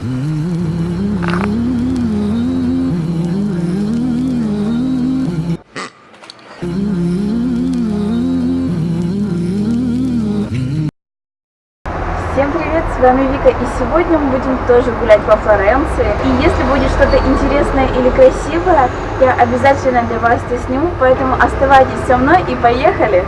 Всем привет, с вами Вика, и сегодня мы будем тоже гулять по Флоренции. И если будет что-то интересное или красивое, я обязательно для вас это сниму, поэтому оставайтесь со мной и поехали!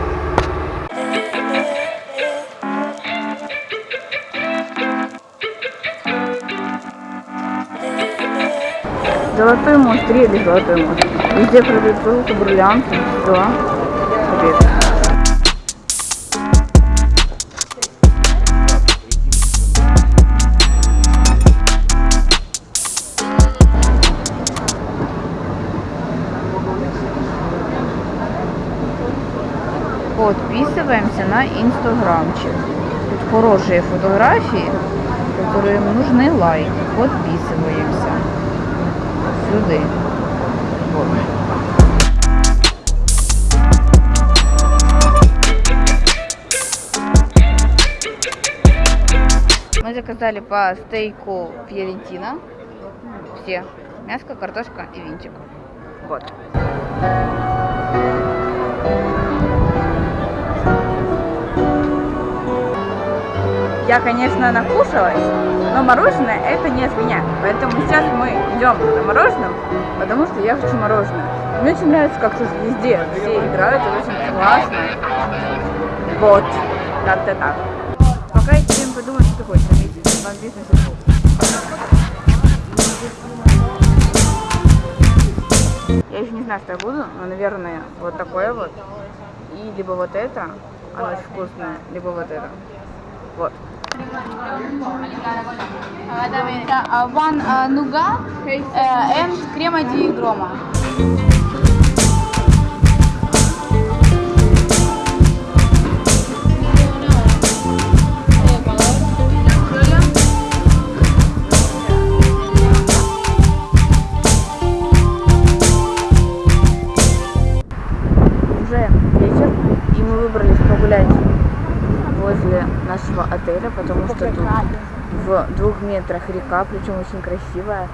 Золотой мост, рели золотой мост. Везде продают золото, бриллианты, да. Привет. Подписываемся на инстаграмчик. Тут хорошие фотографии, которым нужны лайки. Подписываемся. Сюда. Вот. Мы заказали по стейку Фьорентина. Все. Мяско, картошка и винчик. Вот. Я, конечно, накушалась, но мороженое это не от меня. Поэтому сейчас мы идем за мороженым, потому что я хочу мороженое. Мне очень нравится, как тут везде все играют, это очень классно. Вот, как-то так. Пока я тебе подумаю, что ты хочешь заметить. Вам бизнес Я еще не знаю, что я буду, но, наверное, вот такое вот. И либо вот это, оно очень вкусное, либо вот это. Вот. One uh, nougat uh, and crema di groma. Потому что тут в двух метрах река, причем очень красивая.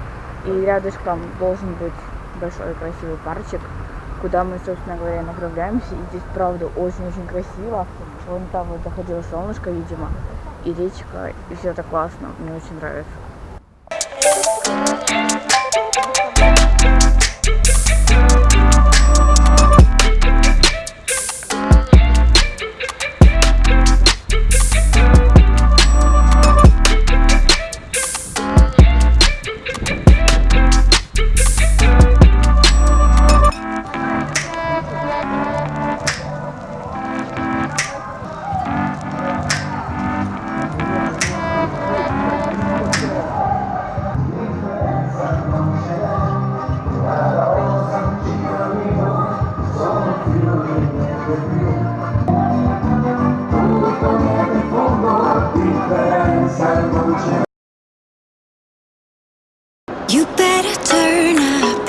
И рядышком должен быть большой красивый парчик, куда мы, собственно говоря, направляемся. И здесь, правда, очень-очень красиво. Вон там вот заходило солнышко, видимо, и речка, и все это классно. Мне очень нравится. You better turn up.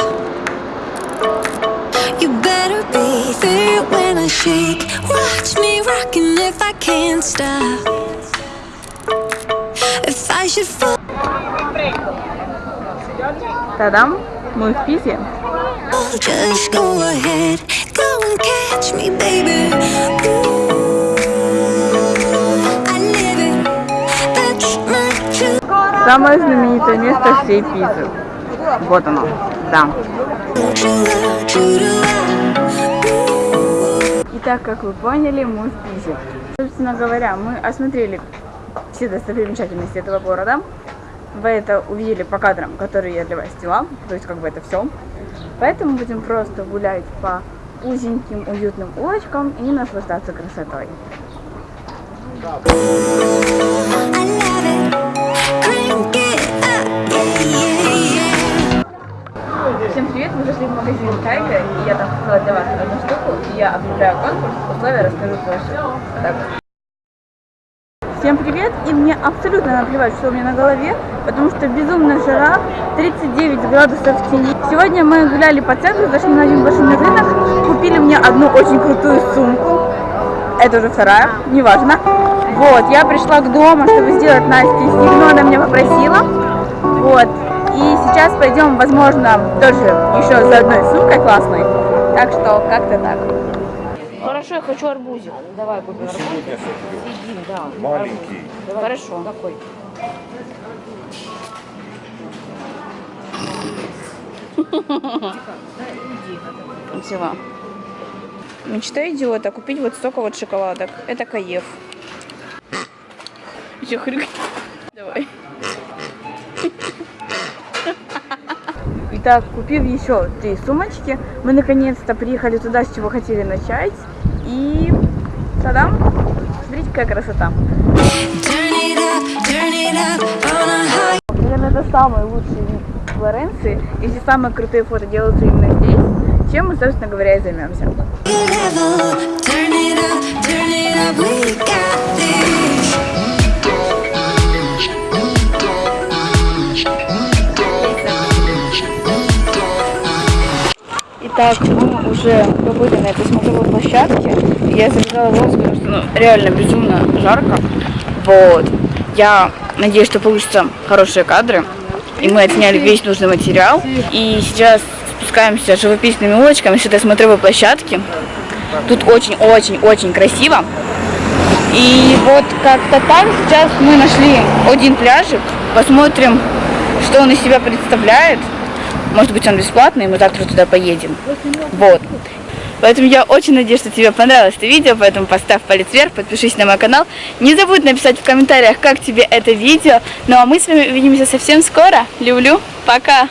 You better be there when I shake. Watch me rocking if I can't stop. If I should fall, Тадам, мы в Пизе. just go ahead. Go and catch me, baby. Ooh, Самое знаменитое место всей Пизы. Вот оно, да. Итак, как вы поняли, мы в Пизе. Собственно говоря, мы осмотрели все достопримечательности этого города. Вы это увидели по кадрам, которые я для вас сняла. То есть, как бы это все. Поэтому будем просто гулять по узеньким, уютным улочкам и наслаждаться красотой. Я объявляю конкурс, условия расскажу позже. Так. Всем привет! И мне абсолютно наплевать, что у меня на голове, потому что безумная жара, 39 градусов в тени. Сегодня мы гуляли по центру, зашли на один большой рынок, купили мне одну очень крутую сумку. Это уже вторая, неважно. Вот, я пришла к дому, чтобы сделать Насте сигну, она меня попросила. Вот. И сейчас пойдем, возможно, тоже еще за одной сумкой классной. Так что как-то так. Хорошо, я хочу арбузик. Давай купим арбузик. Маленький. Хорошо. Какой? Взяла. Мечта идиота купить вот столько вот шоколадок. Это каев. Еще хрюк. Давай. Итак, купив еще три сумочки, мы наконец-то приехали туда, с чего хотели начать. И тадам! Смотрите, какая красота. Наверное, это самый лучший вид Флоренции. И все самые крутые фото делаются именно здесь, чем мы, собственно говоря, и займемся. Итак, мы уже побыли на этой смотровой площадке. Я забежала в потому что ну, реально безумно жарко. Вот. Я надеюсь, что получатся хорошие кадры. И мы отсняли весь нужный материал. И сейчас спускаемся живописными улочками с этой смотровой площадки. Тут очень-очень-очень красиво. И вот как-то так сейчас мы нашли один пляжик. Посмотрим, что он из себя представляет. Может быть, он бесплатный, и мы завтра туда поедем. Вот. Поэтому я очень надеюсь, что тебе понравилось это видео, поэтому поставь палец вверх, подпишись на мой канал. Не забудь написать в комментариях, как тебе это видео. Ну а мы с вами увидимся совсем скоро. Люблю. Пока.